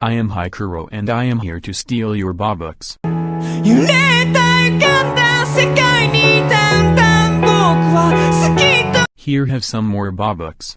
I am Hikuro and I am here to steal your Bobucks. Here have some more Bobucks.